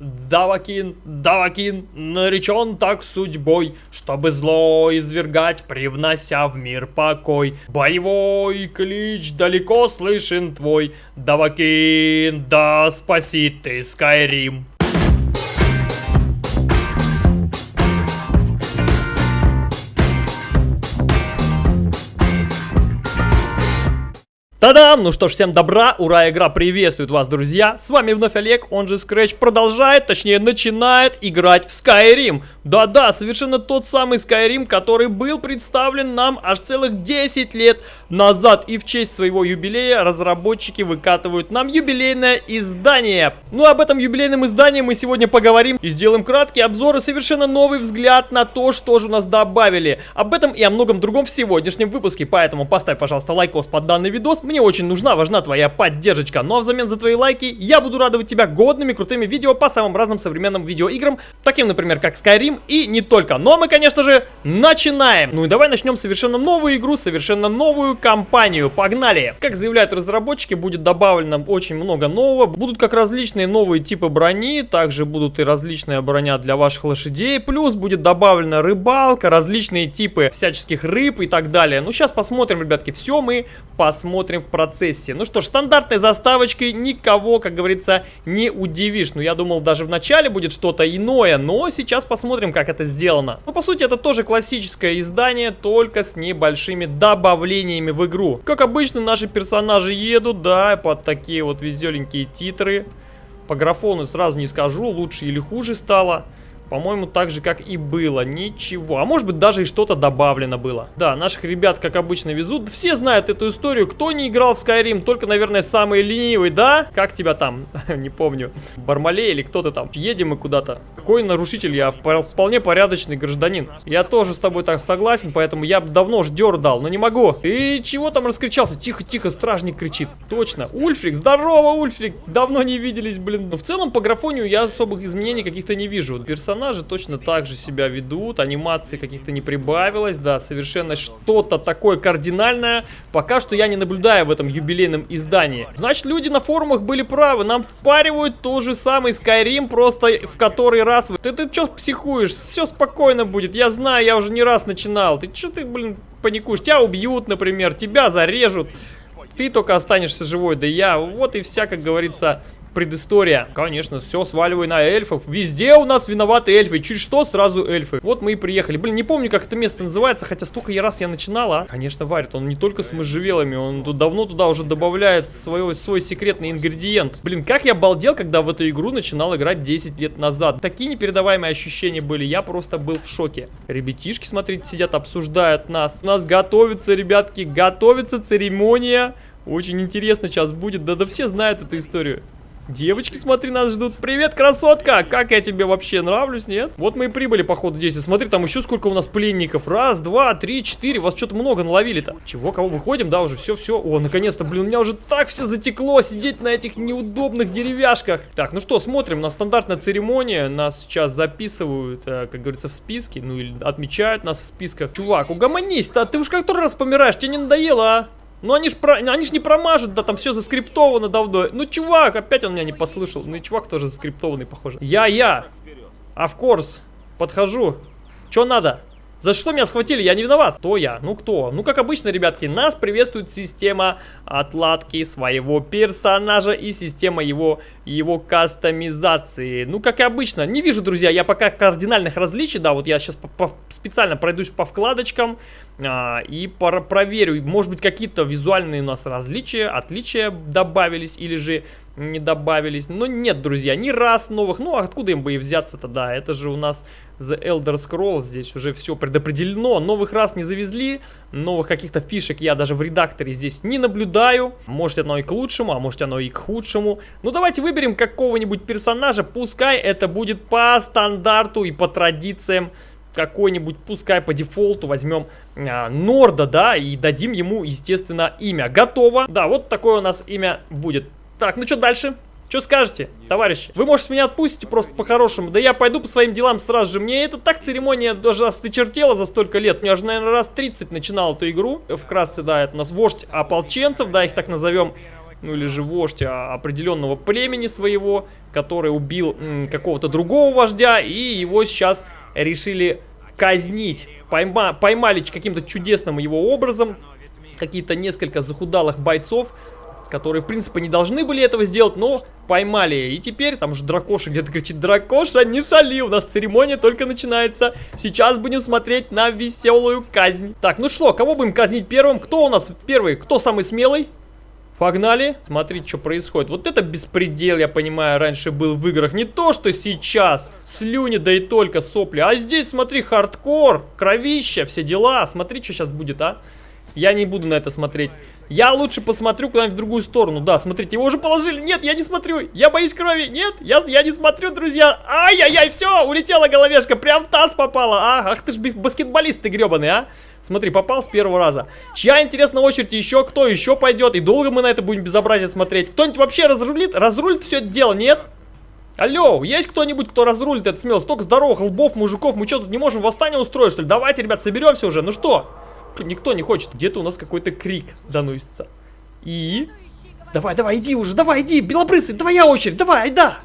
Давакин, Давакин, наречен так судьбой, чтобы зло извергать, привнося в мир покой. Боевой клич далеко слышен твой, Давакин, да спасит ты Скайрим. Та-дам! Ну что ж, всем добра, ура, игра приветствует вас, друзья! С вами вновь Олег, он же Scratch, продолжает, точнее начинает играть в Skyrim. Да-да, совершенно тот самый Skyrim, который был представлен нам аж целых 10 лет назад. И в честь своего юбилея разработчики выкатывают нам юбилейное издание. Ну, об этом юбилейном издании мы сегодня поговорим и сделаем краткий обзор и совершенно новый взгляд на то, что же у нас добавили. Об этом и о многом другом в сегодняшнем выпуске, поэтому поставь, пожалуйста, лайкос под данный видос. Мне очень нужна, важна твоя поддержка. Ну а взамен за твои лайки я буду радовать тебя годными, крутыми видео по самым разным современным видеоиграм, таким, например, как Skyrim и не только. А мы, конечно же, начинаем. Ну и давай начнем совершенно новую игру, совершенно новую кампанию. Погнали! Как заявляют разработчики, будет добавлено очень много нового. Будут как различные новые типы брони, также будут и различная броня для ваших лошадей. Плюс будет добавлена рыбалка, различные типы всяческих рыб и так далее. Ну сейчас посмотрим, ребятки, все мы посмотрим в процессе. Ну что ж, стандартной заставочкой никого, как говорится, не удивишь. Ну, я думал, даже в начале будет что-то иное, но сейчас посмотрим, как это сделано. Ну, по сути, это тоже классическое издание, только с небольшими добавлениями в игру. Как обычно, наши персонажи едут, да, под такие вот веселенькие титры. По графону сразу не скажу, лучше или хуже стало. По-моему, так же, как и было. Ничего. А может быть, даже и что-то добавлено было. Да, наших ребят, как обычно, везут. Все знают эту историю. Кто не играл в Skyrim, только, наверное, самый ленивый, да? Как тебя там? не помню. Бармалей или кто-то там. Едем мы куда-то. Какой нарушитель? Я вполне порядочный гражданин. Я тоже с тобой так согласен, поэтому я бы давно ж дал, но не могу. И чего там раскричался? Тихо-тихо, стражник кричит. Точно. Ульфрик, здорово, Ульфрик. Давно не виделись, блин. Но в целом, по графонию я особых изменений каких-то не вижу. Персонаж персонажи точно так же себя ведут, анимации каких-то не прибавилось, да, совершенно что-то такое кардинальное, пока что я не наблюдаю в этом юбилейном издании. Значит, люди на форумах были правы, нам впаривают тот же самый Skyrim, просто в который раз... Ты, ты что психуешь? Все спокойно будет, я знаю, я уже не раз начинал. Ты что ты, блин, паникуешь? Тебя убьют, например, тебя зарежут. Ты только останешься живой, да я. Вот и вся, как говорится, предыстория. Конечно, все сваливай на эльфов. Везде у нас виноваты эльфы. Чуть что, сразу эльфы. Вот мы и приехали. Блин, не помню, как это место называется, хотя столько я раз я начинала. Конечно, варит. Он не только с можжевелами, он тут давно туда уже добавляет свой, свой секретный ингредиент. Блин, как я балдел, когда в эту игру начинал играть 10 лет назад. Такие непередаваемые ощущения были. Я просто был в шоке. Ребятишки, смотрите, сидят, обсуждают нас. У нас готовится, ребятки, готовится церемония. Очень интересно сейчас будет. Да-да все знают эту историю. Девочки, смотри, нас ждут. Привет, красотка! Как я тебе вообще нравлюсь, нет? Вот мы и прибыли, походу, здесь. Смотри, там еще сколько у нас пленников. Раз, два, три, четыре. Вас что-то много наловили-то. Чего, кого выходим? Да, уже все, все. О, наконец-то, блин, у меня уже так все затекло сидеть на этих неудобных деревяшках. Так, ну что, смотрим. На стандартная церемония. Нас сейчас записывают, э, как говорится, в списке. Ну, или отмечают нас в списках. Чувак, угомонись-то. Ты уж который раз помираешь. Тебе не надоело, а? Ну они ж, про... они ж не промажут, да там все заскриптовано давно. Ну чувак, опять он меня не послышал. Ну и чувак тоже заскриптованный, похоже. Я-я. Of course. Подхожу. Что надо? За что меня схватили? Я не виноват. Кто я? Ну кто? Ну как обычно, ребятки, нас приветствует система отладки своего персонажа и система его, его кастомизации. Ну как и обычно. Не вижу, друзья, я пока кардинальных различий. Да, вот я сейчас по -по специально пройдусь по вкладочкам а, и проверю. Может быть какие-то визуальные у нас различия, отличия добавились или же не добавились. Но нет, друзья, ни раз новых. Ну, откуда им бы и взяться-то, да. Это же у нас The Elder Scrolls. Здесь уже все предопределено. Новых раз не завезли. Новых каких-то фишек я даже в редакторе здесь не наблюдаю. Может оно и к лучшему, а может оно и к худшему. Ну, давайте выберем какого-нибудь персонажа. Пускай это будет по стандарту и по традициям какой-нибудь, пускай по дефолту возьмем а, Норда, да, и дадим ему, естественно, имя. Готово. Да, вот такое у нас имя будет. Так, ну что дальше? Что скажете, товарищи? Вы, может, меня отпустите просто по-хорошему? Да я пойду по своим делам сразу же. Мне это так церемония даже остычертела за столько лет. Мне уже, наверное, раз 30 начинал эту игру. Вкратце, да, это у нас вождь ополченцев, да, их так назовем. ну или же вождь а, определенного племени своего, который убил какого-то другого вождя, и его сейчас решили казнить. Пойма, поймали каким-то чудесным его образом какие-то несколько захудалых бойцов, которые, в принципе, не должны были этого сделать, но поймали. И теперь там же Дракоша где-то кричит, Дракоша, не шали, у нас церемония только начинается. Сейчас будем смотреть на веселую казнь. Так, ну что, кого будем казнить первым? Кто у нас первый? Кто самый смелый? Погнали. Смотрите, что происходит. Вот это беспредел, я понимаю, раньше был в играх. Не то, что сейчас. Слюни, да и только сопли. А здесь, смотри, хардкор, кровища, все дела. Смотри, что сейчас будет, а. Я не буду на это смотреть. Я лучше посмотрю куда-нибудь в другую сторону. Да, смотрите, его уже положили. Нет, я не смотрю. Я боюсь крови. Нет, я, я не смотрю, друзья. Ай-яй-яй, все, улетела головешка. Прям в таз попала. А, ах ты ж баскетболист ты гребаный, а. Смотри, попал с первого раза. Чья, интересно, очередь еще? Кто еще пойдет? И долго мы на это будем безобразие смотреть? Кто-нибудь вообще разрулит? Разрулит все это дело, нет? Алло, есть кто-нибудь, кто разрулит это смело? Столько здоровых лбов, мужиков. Мы что, тут не можем восстание устроить, что ли? Давайте, ребят, соберемся уже. Ну что? Никто не хочет. Где-то у нас какой-то крик доносится. И... Давай, давай, иди уже, давай, иди, белобрысый, твоя очередь, давай, да.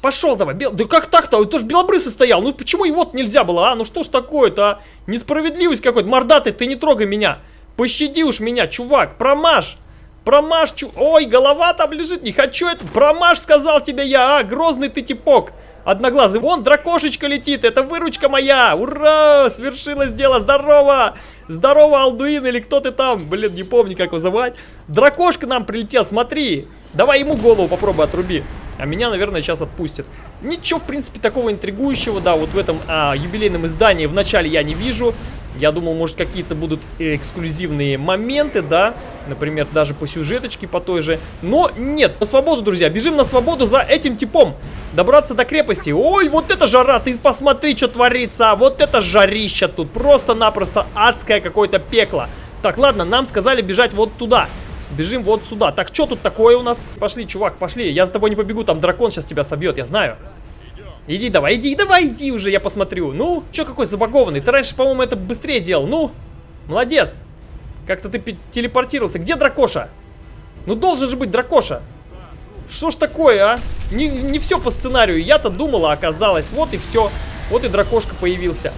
Пошел давай, бел... да как так-то? Он тоже белобрысый стоял, ну почему его нельзя было, а? Ну что ж такое-то, а? Несправедливость какой-то, мордатый, ты не трогай меня. Пощади уж меня, чувак, промажь. Промажь, чу... Ой, голова там лежит, не хочу это. Промажь, сказал тебе я, а? Грозный ты типок. Одноглазый, вон дракошечка летит, это выручка моя. Ура, свершилось дело, здорово. Здорово, Алдуин, или кто ты там? Блин, не помню, как вызывать. Дракошка нам прилетел, смотри. Давай ему голову попробуй отруби. А меня, наверное, сейчас отпустят. Ничего, в принципе, такого интригующего, да, вот в этом а, юбилейном издании в начале я не вижу. Я думал, может, какие-то будут эксклюзивные моменты, да, например, даже по сюжеточке, по той же. Но нет, на свободу, друзья, бежим на свободу за этим типом. Добраться до крепости. Ой, вот это жара, ты посмотри, что творится. Вот это жарища тут, просто-напросто адское какое-то пекло. Так, ладно, нам сказали бежать вот туда. Бежим вот сюда. Так, что тут такое у нас? Пошли, чувак, пошли. Я за тобой не побегу, там дракон сейчас тебя собьет, я знаю. Иди давай, иди, давай, иди уже, я посмотрю. Ну, что какой забагованный? Ты раньше, по-моему, это быстрее делал. Ну, молодец. Как-то ты телепортировался. Где дракоша? Ну, должен же быть дракоша. Что ж такое, а? Не, не все по сценарию. Я-то думала, оказалось. Вот и все. Вот и дракошка появился.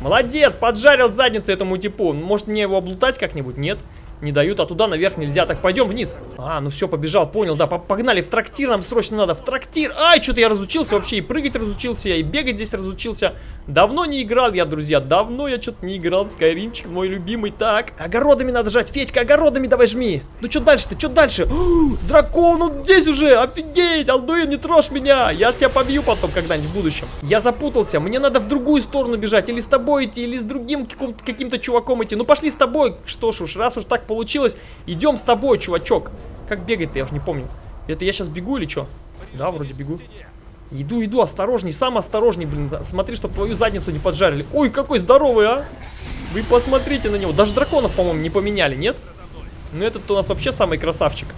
Молодец, поджарил задницу этому типу. Может мне его облутать как-нибудь? Нет не дают, а туда наверх нельзя. Так, пойдем вниз. А, ну все, побежал, понял, да, погнали в трактир, нам срочно надо, в трактир. Ай, что-то я разучился вообще, и прыгать разучился, и бегать здесь разучился. Давно не играл я, друзья, давно я что-то не играл в Скайримчик, мой любимый. Так, огородами надо жать, Федька, огородами давай жми. Ну что дальше-то, что дальше? О, дракон, он здесь уже, офигеть, Алдуин, не трожь меня. Я ж тебя побью потом когда-нибудь в будущем. Я запутался, мне надо в другую сторону бежать, или с тобой идти, или с другим каким-то чуваком идти. Ну пошли с тобой, что ж уж, раз уж так получилось. Идем с тобой, чувачок. Как бегать-то, я уже не помню. Это я сейчас бегу или что? Да, вроде бегу. Иду, иду, осторожней, сам осторожней, блин. Смотри, чтобы твою задницу не поджарили. Ой, какой здоровый, а! Вы посмотрите на него. Даже драконов, по-моему, не поменяли, нет? Ну, этот у нас вообще самый красавчик.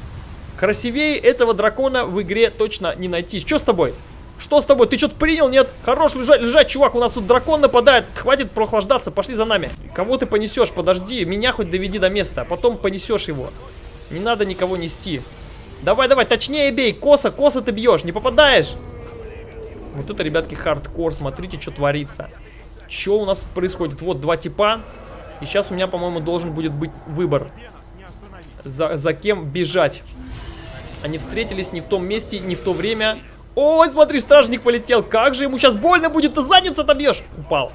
Красивее этого дракона в игре точно не найти. Что с тобой? Что с тобой? Ты что-то принял? Нет? Хорош лежать, лежать, чувак. У нас тут дракон нападает. Хватит прохлаждаться. Пошли за нами. Кого ты понесешь? Подожди. Меня хоть доведи до места. А потом понесешь его. Не надо никого нести. Давай, давай, точнее бей. Косо, косо ты бьешь. Не попадаешь. Вот это, ребятки, хардкор. Смотрите, что творится. Что у нас тут происходит? Вот два типа. И сейчас у меня, по-моему, должен будет быть выбор. За, за кем бежать. Они встретились не в том месте, не в то время. Ой, смотри, стражник полетел. Как же ему сейчас больно будет, ты задницу отобьешь. Упал.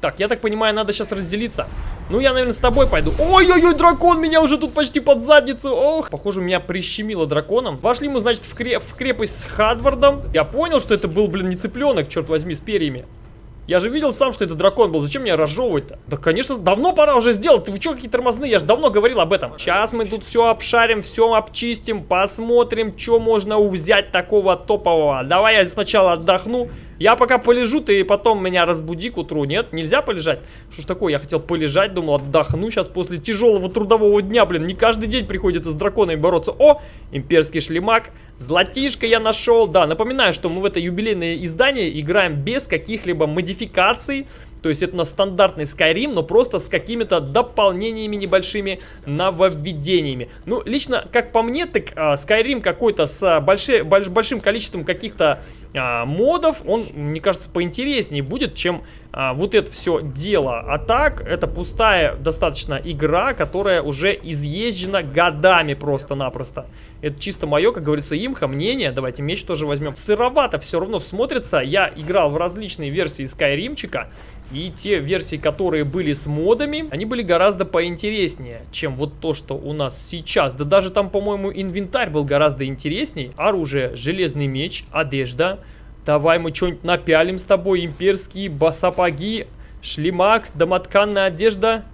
Так, я так понимаю, надо сейчас разделиться. Ну, я, наверное, с тобой пойду. Ой-ой-ой, дракон меня уже тут почти под задницу. Ох, похоже, меня прищемило драконом. Вошли мы, значит, в, креп в крепость с Хадвардом. Я понял, что это был, блин, не цыпленок, черт возьми, с перьями. Я же видел сам, что это дракон был. Зачем меня разжевывать-то? Да, конечно, давно пора уже сделать. Вы что, какие тормозные? Я же давно говорил об этом. Сейчас мы тут все обшарим, все обчистим, посмотрим, что можно взять такого топового. Давай я сначала отдохну. Я пока полежу, ты потом меня разбуди к утру. Нет, нельзя полежать. Что ж такое, я хотел полежать, думал, отдохну сейчас после тяжелого трудового дня. Блин, не каждый день приходится с драконами бороться. О, имперский шлемак. Златишко я нашел. Да, напоминаю, что мы в это юбилейное издание играем без каких-либо модификаций. То есть это на стандартный Skyrim, но просто с какими-то дополнениями небольшими, нововведениями. Ну, лично, как по мне, так а, Skyrim какой-то с большой, больш, большим количеством каких-то а, модов, он, мне кажется, поинтереснее будет, чем а, вот это все дело. А так, это пустая достаточно игра, которая уже изъезжена годами просто-напросто. Это чисто мое, как говорится, имха, мнение. Давайте меч тоже возьмем. Сыровато все равно смотрится. Я играл в различные версии Скайримчика. И те версии, которые были с модами, они были гораздо поинтереснее, чем вот то, что у нас сейчас. Да даже там, по-моему, инвентарь был гораздо интереснее. Оружие, железный меч, одежда. Давай мы что-нибудь напялим с тобой. Имперские басапаги, шлемак, домотканная одежда.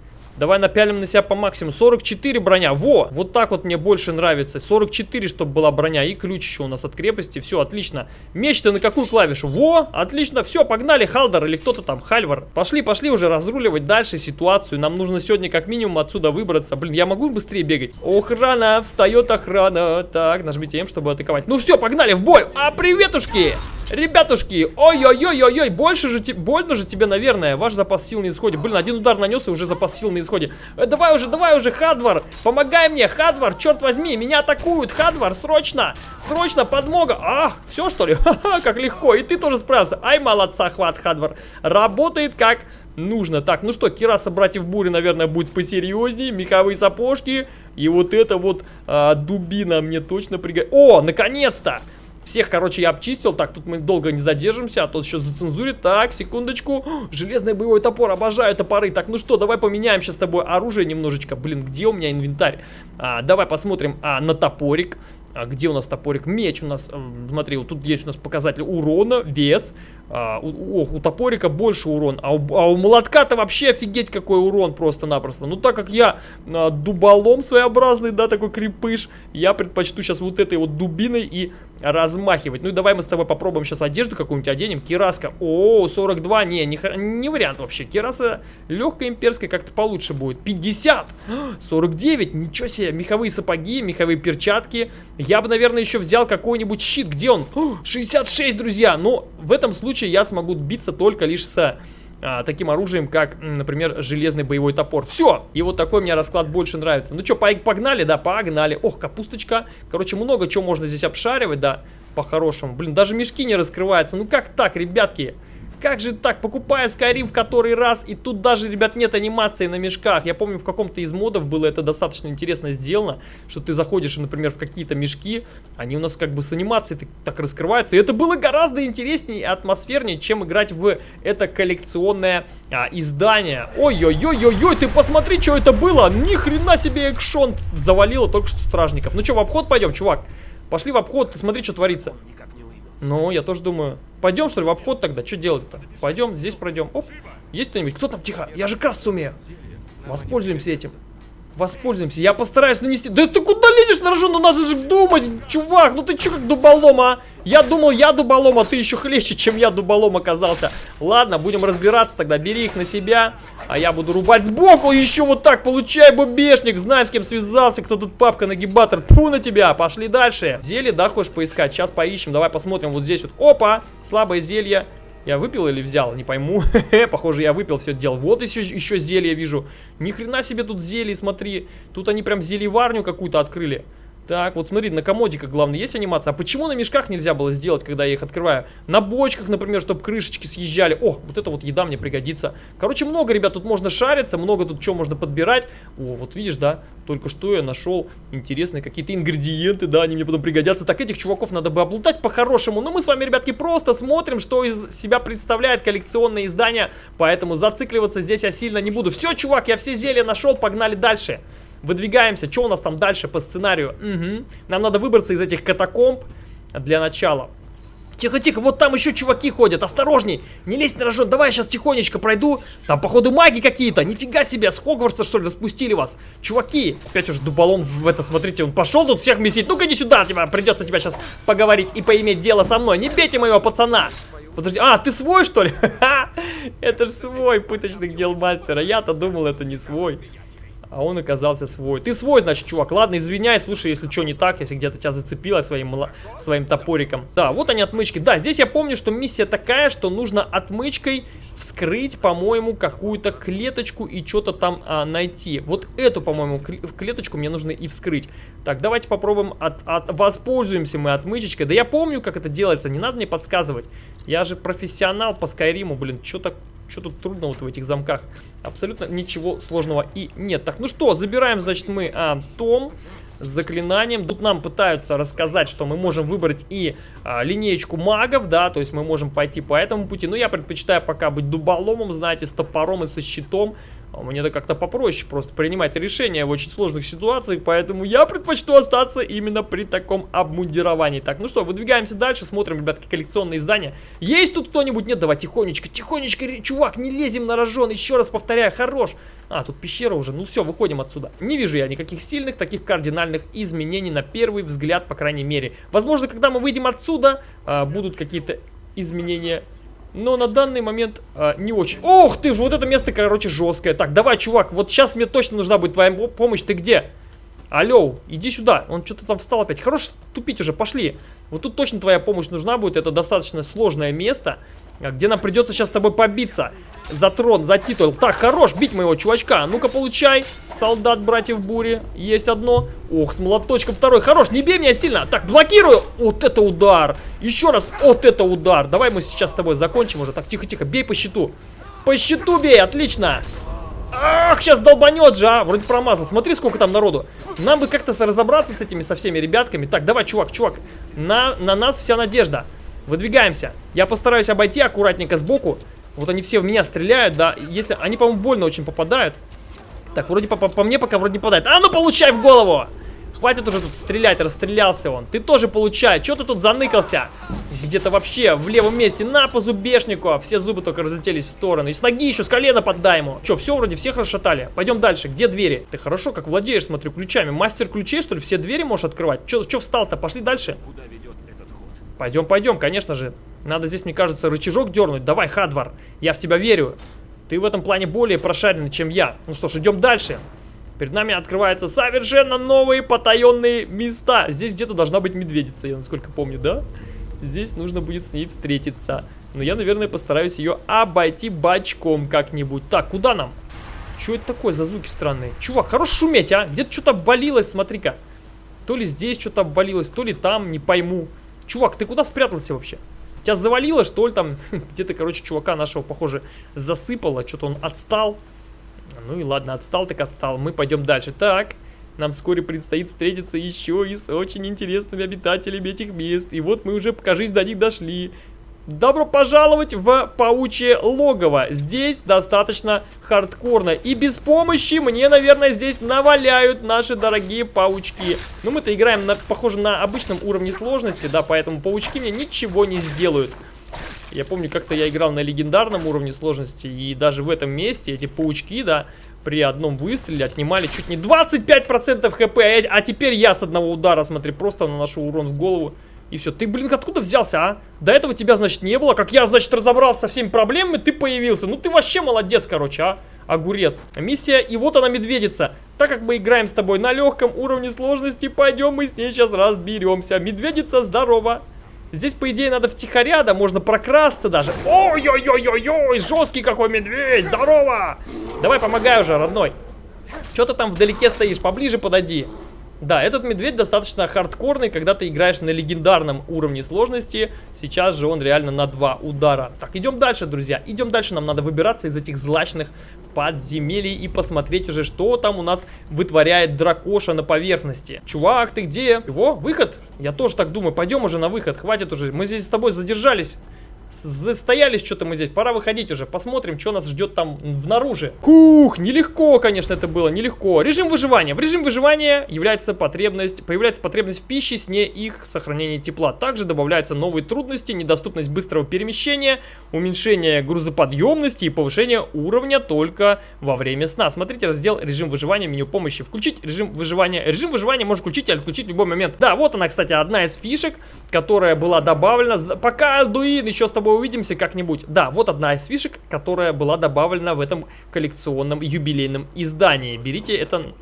Давай напялим на себя по максимуму. 44 броня. Во! Вот так вот мне больше нравится. 44, чтобы была броня. И ключ еще у нас от крепости. Все, отлично. Меч-то на какую клавишу? Во! Отлично. Все, погнали. Халдер или кто-то там. Хальвар. Пошли, пошли уже разруливать дальше ситуацию. Нам нужно сегодня как минимум отсюда выбраться. Блин, я могу быстрее бегать? Охрана. Встает охрана. Так, нажмите М, чтобы атаковать. Ну все, погнали в бой. А, приветушки! Ребятушки, ой-ой-ой-ой-ой, больше же, больно же тебе, наверное, ваш запас сил на исходе. Блин, один удар нанес и уже запас сил на исходе. Э, давай уже, давай уже, Хадвар, помогай мне, Хадвар, черт возьми, меня атакуют, Хадвар, срочно, срочно, подмога. А, все что ли? Ха-ха, как легко, и ты тоже справился. Ай, молодца, хват, Хадвар, работает как нужно. Так, ну что, Кираса братьев Бури, наверное, будет посерьезнее. Меховые сапожки. И вот это вот а, дубина мне точно пригодится. О, наконец-то! Всех, короче, я обчистил. Так, тут мы долго не задержимся, а то сейчас зацензурит. Так, секундочку. Железный боевой топор, обожаю топоры. Так, ну что, давай поменяем сейчас с тобой оружие немножечко. Блин, где у меня инвентарь? А, давай посмотрим а, на топорик. А где у нас топорик? Меч у нас, смотри, вот тут есть у нас показатель урона, вес. А, у, ох, у топорика больше урон, а у, а у молотка-то вообще офигеть какой урон просто-напросто. Ну так как я а, дуболом своеобразный, да, такой крепыш, я предпочту сейчас вот этой вот дубиной и размахивать. Ну и давай мы с тобой попробуем сейчас одежду какую-нибудь оденем. Кираска. О, 42. Не, не, не вариант вообще. Кираса легкая имперская как-то получше будет. 50. 49. Ничего себе. Меховые сапоги, меховые перчатки. Я бы, наверное, еще взял какой-нибудь щит. Где он? 66, друзья. Но в этом случае я смогу биться только лишь с а, таким оружием, как, например, железный боевой топор. Все! И вот такой мне расклад больше нравится. Ну что, погнали? Да, погнали. Ох, капусточка. Короче, много чего можно здесь обшаривать, да, по-хорошему. Блин, даже мешки не раскрываются. Ну как так, ребятки? Как же так? Покупаю Skyrim в который раз, и тут даже, ребят, нет анимации на мешках. Я помню, в каком-то из модов было это достаточно интересно сделано, что ты заходишь, например, в какие-то мешки, они у нас как бы с анимацией так, раскрываются. И это было гораздо интереснее и атмосфернее, чем играть в это коллекционное а, издание. Ой-ой-ой-ой-ой, ты посмотри, что это было! Ни хрена себе экшон завалило только что стражников. Ну что, в обход пойдем, чувак? Пошли в обход, смотри, что творится. Ну, я тоже думаю. Пойдем, что ли, в обход тогда? Что делать-то? Пойдем, здесь пройдем. Оп. Есть кто-нибудь? Кто там? Тихо. Я же красться умею. Воспользуемся этим. Воспользуемся. Я постараюсь нанести... Да ты куда лезешь на рожон? Ну надо же думать, чувак. Ну ты че как дуболом, а? Я думал, я дуболом, а ты еще хлеще, чем я дуболом оказался. Ладно, будем разбираться тогда. Бери их на себя, а я буду рубать сбоку. Еще вот так, получай, бубешник. Знаю, с кем связался, кто тут папка-нагибатор. Тьфу на тебя, пошли дальше. Зелье, да, хочешь поискать? Сейчас поищем. Давай посмотрим вот здесь вот. Опа, слабое зелье. Я выпил или взял? Не пойму. Похоже, я выпил все дело. Вот еще, еще зелье вижу. Ни хрена себе тут зелье, смотри. Тут они прям зельеварню какую-то открыли. Так, вот смотри, на комодиках, главное, есть анимация. А почему на мешках нельзя было сделать, когда я их открываю? На бочках, например, чтобы крышечки съезжали. О, вот это вот еда мне пригодится. Короче, много, ребят, тут можно шариться, много тут чего можно подбирать. О, вот видишь, да, только что я нашел интересные какие-то ингредиенты, да, они мне потом пригодятся. Так, этих чуваков надо бы облутать по-хорошему. Но мы с вами, ребятки, просто смотрим, что из себя представляет коллекционное издание. Поэтому зацикливаться здесь я сильно не буду. Все, чувак, я все зелья нашел, погнали дальше. Выдвигаемся. Что у нас там дальше по сценарию? Угу. Нам надо выбраться из этих катакомб для начала. Тихо-тихо, вот там еще чуваки ходят, осторожней, не лезь на рожон, давай я сейчас тихонечко пройду, там походу маги какие-то, нифига себе, с Хогвартса что ли распустили вас, чуваки, опять уже дуболом в это, смотрите, он пошел тут всех месить, ну-ка иди сюда, тебя, придется тебя сейчас поговорить и поиметь дело со мной, не бейте моего пацана, подожди, а, ты свой что ли, это ж свой пыточных дел мастера, я-то думал это не свой. А он оказался свой. Ты свой, значит, чувак. Ладно, извиняй, слушай, если что не так, если где-то тебя зацепило своим, своим топориком. Да, вот они отмычки. Да, здесь я помню, что миссия такая, что нужно отмычкой вскрыть, по-моему, какую-то клеточку и что-то там а, найти. Вот эту, по-моему, клеточку мне нужно и вскрыть. Так, давайте попробуем, от, от, воспользуемся мы отмычечкой. Да я помню, как это делается, не надо мне подсказывать. Я же профессионал по Скайриму, блин, что так что тут трудно вот в этих замках? Абсолютно ничего сложного и нет. Так, ну что, забираем, значит, мы а, том с заклинанием. Тут нам пытаются рассказать, что мы можем выбрать и а, линеечку магов, да, то есть мы можем пойти по этому пути. Но я предпочитаю пока быть дуболомом, знаете, с топором и со щитом. Мне это как-то попроще просто принимать решения в очень сложных ситуациях, поэтому я предпочту остаться именно при таком обмундировании. Так, ну что, выдвигаемся дальше, смотрим, ребятки, коллекционные издания. Есть тут кто-нибудь? Нет, давай тихонечко, тихонечко, чувак, не лезем на рожон, еще раз повторяю, хорош. А, тут пещера уже, ну все, выходим отсюда. Не вижу я никаких сильных, таких кардинальных изменений на первый взгляд, по крайней мере. Возможно, когда мы выйдем отсюда, а, будут какие-то изменения но на данный момент а, не очень. Ох ты, вот это место, короче, жесткое. Так, давай, чувак, вот сейчас мне точно нужна будет твоя помощь. Ты где? Алло, иди сюда. Он что-то там встал опять. Хорош тупить уже, пошли. Вот тут точно твоя помощь нужна будет. Это достаточно сложное место, где нам придется сейчас с тобой побиться за трон, за титул. Так, хорош, бить моего чувачка. Ну-ка, получай. Солдат братьев бури. Есть одно. Ох, с молоточком второй. Хорош, не бей меня сильно. Так, блокирую. Вот это удар. Еще раз, вот это удар. Давай мы сейчас с тобой закончим уже. Так, тихо-тихо, бей по щиту. По щиту бей, отлично. Ах, сейчас долбанет же, а. Вроде промазал. Смотри, сколько там народу. Нам бы как-то разобраться с этими, со всеми ребятками. Так, давай, чувак, чувак. На, на нас вся надежда. Выдвигаемся. Я постараюсь обойти аккуратненько сбоку. Вот они все в меня стреляют, да. Если они, по-моему, больно очень попадают. Так, вроде по, по, по мне пока вроде не попадает. А ну получай в голову! Хватит уже тут стрелять, расстрелялся он. Ты тоже получай. Че ты тут заныкался? Где-то вообще в левом месте. На по зубешнику. Все зубы только разлетелись в стороны. И с ноги еще, с колена поддай ему. Че, все вроде, всех расшатали. Пойдем дальше. Где двери? Ты хорошо как владеешь, смотрю, ключами. Мастер ключей, что ли? Все двери можешь открывать? Че, че встал-то? Пошли дальше. Куда ведет этот ход? Пойдем, пойдем, конечно же. Надо здесь, мне кажется, рычажок дернуть. Давай, Хадвар, я в тебя верю. Ты в этом плане более прошаренный, чем я. Ну что ж, идем дальше. Перед нами открываются совершенно новые потаенные места. Здесь где-то должна быть медведица, я насколько помню, да? Здесь нужно будет с ней встретиться. Но я, наверное, постараюсь ее обойти бочком как-нибудь. Так, куда нам? Что это такое за звуки странные? Чувак, хорош шуметь, а? Где-то что-то обвалилось, смотри-ка. То ли здесь что-то обвалилось, то ли там, не пойму. Чувак, ты куда спрятался вообще? Тебя завалило, что ли, там, где-то, короче, чувака нашего, похоже, засыпало, что-то он отстал. Ну и ладно, отстал так отстал, мы пойдем дальше. Так, нам вскоре предстоит встретиться еще и с очень интересными обитателями этих мест. И вот мы уже, покажись, до них дошли. Добро пожаловать в паучье логово. Здесь достаточно хардкорно. И без помощи мне, наверное, здесь наваляют наши дорогие паучки. Но мы-то играем, на, похоже, на обычном уровне сложности, да, поэтому паучки мне ничего не сделают. Я помню, как-то я играл на легендарном уровне сложности, и даже в этом месте эти паучки, да, при одном выстреле отнимали чуть не 25% хп, а, а теперь я с одного удара, смотри, просто наношу урон в голову. И все. Ты, блин, откуда взялся, а? До этого тебя, значит, не было. Как я, значит, разобрался со всеми проблемами, ты появился. Ну, ты вообще молодец, короче, а? Огурец. Миссия, и вот она, медведица. Так как мы играем с тобой на легком уровне сложности, пойдем мы с ней сейчас разберемся. Медведица, здорово. Здесь, по идее, надо втихаря, да, можно прокрасться даже. Ой-ой-ой-ой-ой, жесткий какой медведь, здорово. Давай, помогай уже, родной. Что ты там вдалеке стоишь, поближе подойди. Да, этот медведь достаточно хардкорный, когда ты играешь на легендарном уровне сложности. Сейчас же он реально на два удара. Так, идем дальше, друзья. Идем дальше, нам надо выбираться из этих злачных подземелий и посмотреть уже, что там у нас вытворяет дракоша на поверхности. Чувак, ты где? Его, выход? Я тоже так думаю, пойдем уже на выход, хватит уже. Мы здесь с тобой задержались Застоялись что-то мы здесь. Пора выходить уже. Посмотрим, что нас ждет там внаружи. Кух, нелегко, конечно, это было, нелегко. Режим выживания. В режим выживания является потребность, появляется потребность в пище, сне их сохранения тепла. Также добавляются новые трудности, недоступность быстрого перемещения, уменьшение грузоподъемности и повышение уровня только во время сна. Смотрите раздел режим выживания, меню помощи. Включить режим выживания. Режим выживания можно включить или отключить в любой момент. Да, вот она, кстати, одна из фишек, которая была добавлена. Пока Альдуин еще с тобой увидимся как-нибудь. Да, вот одна из фишек, которая была добавлена в этом коллекционном юбилейном издании. Берите это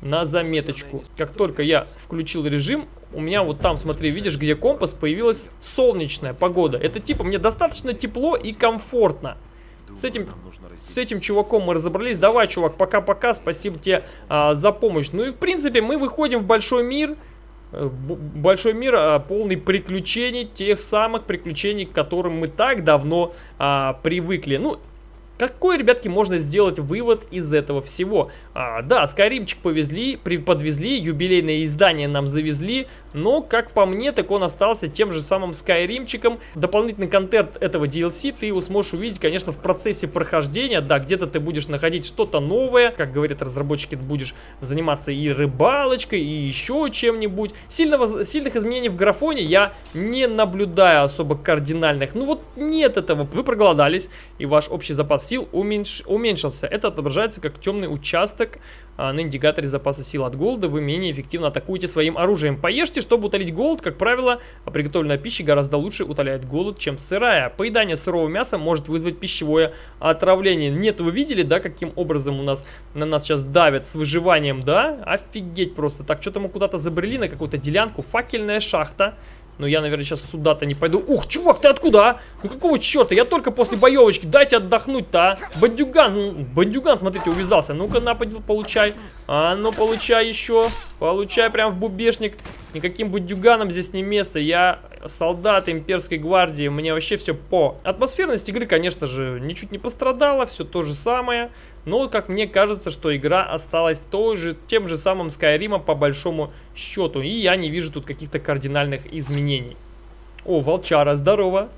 на заметочку. Как только я включил режим, у меня вот там, смотри, видишь, где компас, появилась солнечная погода. Это типа мне достаточно тепло и комфортно. С этим, с этим чуваком мы разобрались. Давай, чувак, пока-пока. Спасибо тебе а, за помощь. Ну и, в принципе, мы выходим в большой мир. Э, большой мир, а, полный приключений, тех самых приключений, к которым мы так давно а, привыкли. Ну, какой, ребятки, можно сделать вывод из этого всего? А, да, Скайримчик повезли, при, подвезли, юбилейное издание нам завезли, но, как по мне, так он остался тем же самым Скайримчиком. Дополнительный контент этого DLC ты его сможешь увидеть, конечно, в процессе прохождения. Да, где-то ты будешь находить что-то новое, как говорят разработчики, ты будешь заниматься и рыбалочкой, и еще чем-нибудь. Сильных изменений в графоне я не наблюдаю особо кардинальных. Ну вот нет этого. Вы проголодались, и ваш общий запас сил уменьш... уменьшился. Это отображается как темный участок а, на индикаторе запаса сил от голода. Вы менее эффективно атакуете своим оружием. Поешьте, чтобы утолить голод. Как правило, приготовленная пища гораздо лучше утоляет голод, чем сырая. Поедание сырого мяса может вызвать пищевое отравление. Нет, вы видели, да, каким образом у нас на нас сейчас давят с выживанием, да? Офигеть просто. Так, что-то мы куда-то забрели на какую-то делянку. Факельная шахта. Но я, наверное, сейчас сюда-то не пойду. Ух, чувак, ты откуда, а? Ну какого черта? Я только после боевочки. Дайте отдохнуть-то, а? Бандюган, ну, бандюган, смотрите, увязался. Ну-ка, на, получай. А, ну, получай еще. Получай прям в бубешник. Никаким бандюганом здесь не место. Я солдат имперской гвардии. Мне вообще все по. Атмосферность игры, конечно же, ничуть не пострадала. Все то же самое. Но, как мне кажется, что игра осталась той же, тем же самым Skyrim по большому счету. И я не вижу тут каких-то кардинальных изменений. О, волчара, здорово.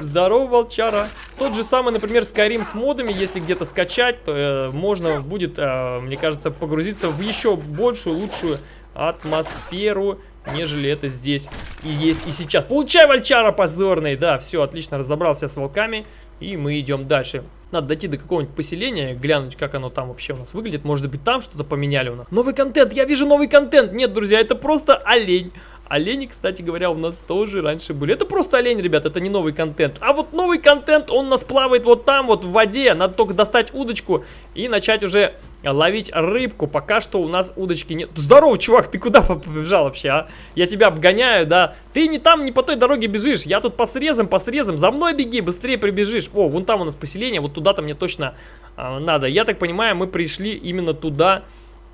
Здорово, волчара. Тот же самый, например, Skyrim с модами, если где-то скачать, то э, можно будет, э, мне кажется, погрузиться в еще большую, лучшую атмосферу, нежели это здесь и есть и сейчас. Получай, волчара позорный! Да, все, отлично, разобрался с волками. И мы идем дальше. Надо дойти до какого-нибудь поселения, глянуть, как оно там вообще у нас выглядит. Может быть, там что-то поменяли у нас. Новый контент! Я вижу новый контент! Нет, друзья, это просто олень. Олени, кстати говоря, у нас тоже раньше были. Это просто олень, ребят, это не новый контент. А вот новый контент, он у нас плавает вот там, вот в воде. Надо только достать удочку и начать уже ловить рыбку. Пока что у нас удочки нет. Здорово, чувак, ты куда побежал вообще, а? Я тебя обгоняю, да? Ты не там, не по той дороге бежишь. Я тут по срезам, по срезам. За мной беги, быстрее прибежишь. О, вон там у нас поселение, вот туда-то мне точно а, надо. Я так понимаю, мы пришли именно туда,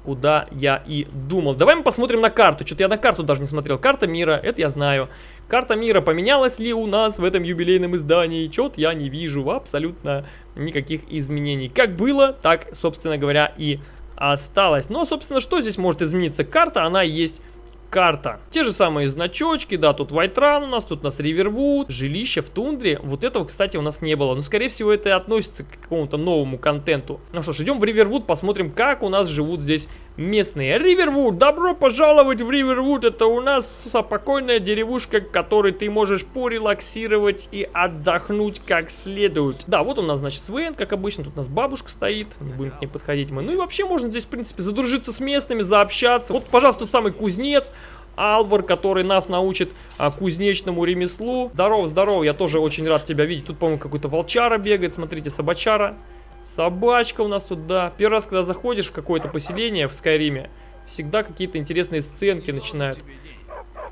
куда я и думал. Давай мы посмотрим на карту. Что-то я на карту даже не смотрел. Карта мира, это я знаю. Карта мира поменялась ли у нас в этом юбилейном издании? Чё-то я не вижу абсолютно никаких изменений. Как было, так, собственно говоря, и осталось. Но, собственно, что здесь может измениться? Карта, она есть карта. Те же самые значочки, да, тут Вайтран у нас, тут у нас Ривервуд, жилище в тундре. Вот этого, кстати, у нас не было. Но, скорее всего, это относится к какому-то новому контенту. Ну что ж, идем в Ривервуд, посмотрим, как у нас живут здесь местные. Ривервуд, добро пожаловать в Ривервуд. Это у нас спокойная деревушка, в которой ты можешь порелаксировать и отдохнуть как следует. Да, вот у нас, значит, Свен, как обычно. Тут у нас бабушка стоит, не будем к ней подходить мы. Ну и вообще можно здесь, в принципе, задружиться с местными, заобщаться. Вот, пожалуйста, тот самый кузнец. Алвар, который нас научит а, кузнечному ремеслу. Здорово, здорово, я тоже очень рад тебя видеть. Тут, по-моему, какой-то волчара бегает, смотрите, собачара. Собачка у нас тут, да. Первый раз, когда заходишь в какое-то поселение в Скайриме, всегда какие-то интересные сценки начинают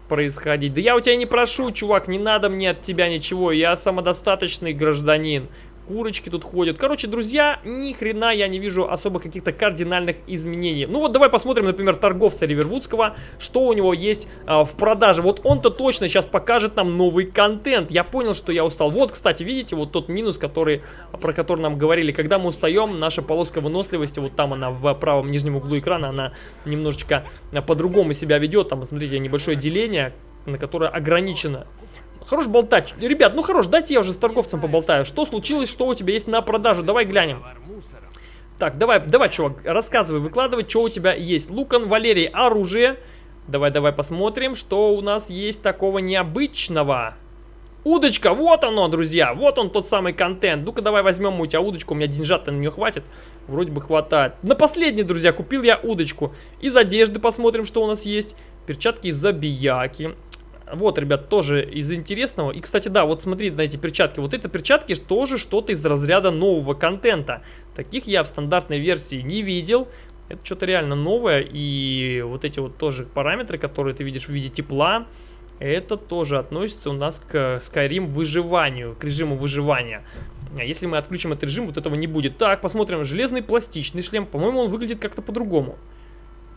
происходить. Да я у тебя не прошу, чувак, не надо мне от тебя ничего, я самодостаточный гражданин курочки тут ходят. Короче, друзья, ни хрена я не вижу особо каких-то кардинальных изменений. Ну вот давай посмотрим, например, торговца Ривервудского, что у него есть а, в продаже. Вот он-то точно сейчас покажет нам новый контент. Я понял, что я устал. Вот, кстати, видите, вот тот минус, который, про который нам говорили. Когда мы устаем, наша полоска выносливости, вот там она в правом нижнем углу экрана, она немножечко по-другому себя ведет. Там, смотрите, небольшое деление, на которое ограничено Хорош болтать. Ребят, ну хорош, дайте я уже с торговцем поболтаю. Что случилось, что у тебя есть на продажу? Давай глянем. Так, давай, давай, чувак, рассказывай, выкладывай, что у тебя есть. Лукан, Валерий, оружие. Давай, давай посмотрим, что у нас есть такого необычного. Удочка, вот оно, друзья, вот он тот самый контент. Ну-ка, давай возьмем у тебя удочку, у меня деньжат-то на нее хватит. Вроде бы хватает. На последний, друзья, купил я удочку. Из одежды посмотрим, что у нас есть. Перчатки из забияки. Вот, ребят, тоже из интересного. И, кстати, да, вот смотри на эти перчатки. Вот эти перчатки тоже что-то из разряда нового контента. Таких я в стандартной версии не видел. Это что-то реально новое. И вот эти вот тоже параметры, которые ты видишь в виде тепла, это тоже относится у нас к Skyrim выживанию, к режиму выживания. А если мы отключим этот режим, вот этого не будет. Так, посмотрим. Железный пластичный шлем. По-моему, он выглядит как-то по-другому.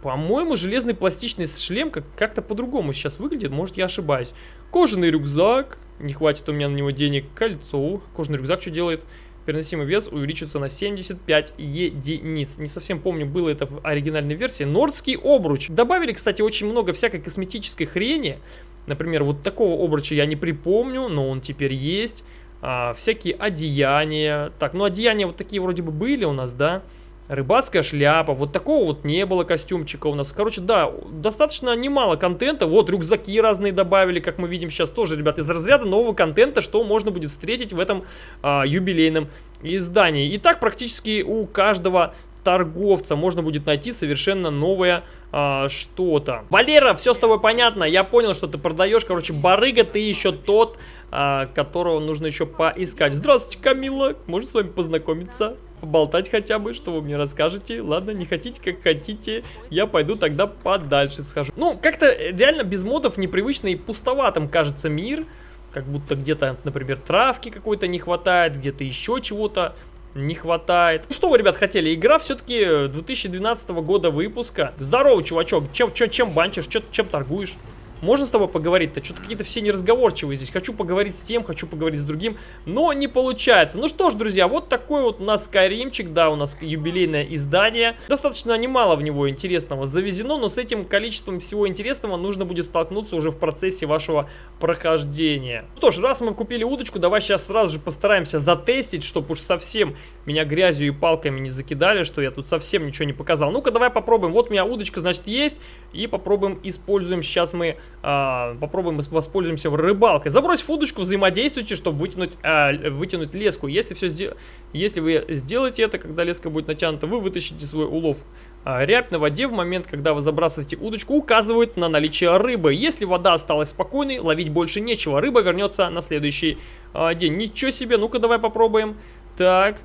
По-моему, железный пластичный шлем как-то по-другому сейчас выглядит, может я ошибаюсь. Кожаный рюкзак, не хватит у меня на него денег, кольцо. Кожаный рюкзак что делает? Переносимый вес увеличится на 75 единиц. Не совсем помню, было это в оригинальной версии. Нордский обруч. Добавили, кстати, очень много всякой косметической хрени. Например, вот такого обруча я не припомню, но он теперь есть. А, всякие одеяния. Так, ну одеяния вот такие вроде бы были у нас, да? Да. Рыбацкая шляпа. Вот такого вот не было костюмчика у нас. Короче, да, достаточно немало контента. Вот рюкзаки разные добавили, как мы видим сейчас тоже, ребят, из разряда нового контента, что можно будет встретить в этом а, юбилейном издании. И так практически у каждого торговца можно будет найти совершенно новое а, что-то. Валера, все с тобой понятно, я понял, что ты продаешь, короче, барыга, ты еще тот, а, которого нужно еще поискать. Здравствуйте, Камила, можно с вами познакомиться? Поболтать хотя бы, что вы мне расскажете. Ладно, не хотите, как хотите, я пойду тогда подальше схожу. Ну, как-то реально без модов непривычно и пустоватым кажется мир. Как будто где-то, например, травки какой-то не хватает, где-то еще чего-то не хватает. Что вы, ребят, хотели? Игра все-таки 2012 года выпуска. Здорово, чувачок. Чем, чем, чем банчишь? Чем, чем торгуешь? Можно с тобой поговорить-то? Что-то какие-то все неразговорчивые здесь. Хочу поговорить с тем, хочу поговорить с другим, но не получается. Ну что ж, друзья, вот такой вот у нас Скайримчик, да, у нас юбилейное издание. Достаточно немало в него интересного завезено, но с этим количеством всего интересного нужно будет столкнуться уже в процессе вашего прохождения. Что ж, раз мы купили удочку, давай сейчас сразу же постараемся затестить, чтобы уж совсем меня грязью и палками не закидали, что я тут совсем ничего не показал. Ну-ка, давай попробуем. Вот у меня удочка, значит, есть. И попробуем, используем. Сейчас мы а, попробуем воспользуемся рыбалкой. Забросив удочку, взаимодействуйте, чтобы вытянуть, а, вытянуть леску. Если, все сдел... Если вы сделаете это, когда леска будет натянута, вы вытащите свой улов. А, рябь на воде в момент, когда вы забрасываете удочку, указывает на наличие рыбы. Если вода осталась спокойной, ловить больше нечего. Рыба вернется на следующий а, день. Ничего себе, ну-ка давай попробуем. Так,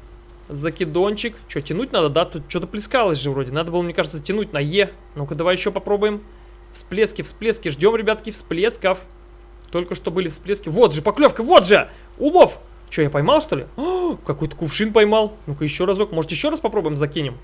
Закидончик. Что, тянуть надо, да? Тут что-то плескалось же вроде. Надо было, мне кажется, тянуть на Е. Ну-ка, давай еще попробуем. Всплески, всплески. Ждем, ребятки, всплесков. Только что были всплески. Вот же, поклевка, вот же! Улов! Что, я поймал, что ли? Какой-то кувшин поймал. Ну-ка, еще разок. Может, еще раз попробуем, закинем?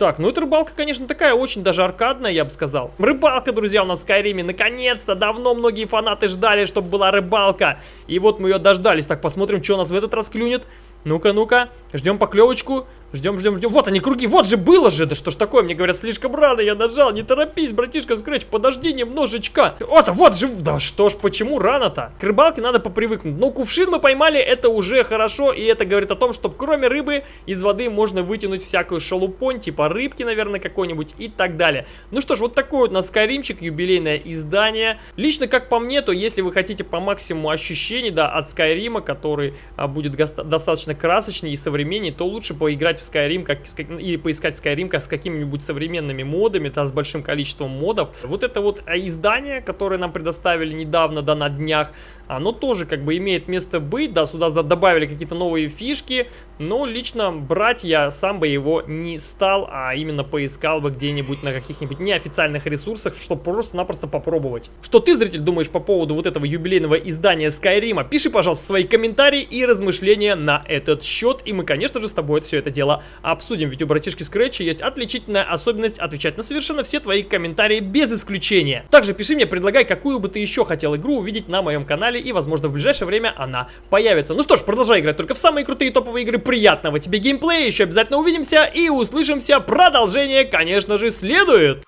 Так, ну эта рыбалка, конечно, такая очень даже аркадная, я бы сказал. Рыбалка, друзья, у нас в Скайриме. Наконец-то, давно многие фанаты ждали, чтобы была рыбалка. И вот мы ее дождались. Так, посмотрим, что у нас в этот раз клюнет. Ну-ка, ну-ка, ждем поклевочку. Ждем, ждем, ждем. Вот они, круги. Вот же было же. Да что ж такое? Мне говорят, слишком рано я нажал. Не торопись, братишка Скретч. Подожди немножечко. Вот, вот же. Да что ж, почему рано-то? К рыбалке надо попривыкнуть. Но кувшин мы поймали, это уже хорошо. И это говорит о том, что кроме рыбы из воды можно вытянуть всякую шалупонь. Типа рыбки, наверное, какой-нибудь и так далее. Ну что ж, вот такой вот у нас Скайримчик, юбилейное издание. Лично, как по мне, то если вы хотите по максимуму ощущений, да, от Скайрима, который а, будет достаточно красочнее и современнее, то лучше поиграть в Skyrim как, или поискать Skyrim как с какими-нибудь современными модами, да, с большим количеством модов. Вот это вот издание, которое нам предоставили недавно, да, на днях, оно тоже как бы имеет место быть, да, сюда добавили какие-то новые фишки, но лично брать я сам бы его не стал, а именно поискал бы где-нибудь на каких-нибудь неофициальных ресурсах, чтобы просто-напросто попробовать. Что ты, зритель, думаешь по поводу вот этого юбилейного издания Skyrim? Пиши, пожалуйста, свои комментарии и размышления на этот счет, и мы, конечно же, с тобой все это дело обсудим, ведь у братишки Scratch есть отличительная особенность отвечать на совершенно все твои комментарии без исключения. Также пиши мне, предлагай, какую бы ты еще хотел игру увидеть на моем канале, и, возможно, в ближайшее время она появится. Ну что ж, продолжай играть только в самые крутые топовые игры. Приятного тебе геймплея, еще обязательно увидимся и услышимся. Продолжение, конечно же, следует.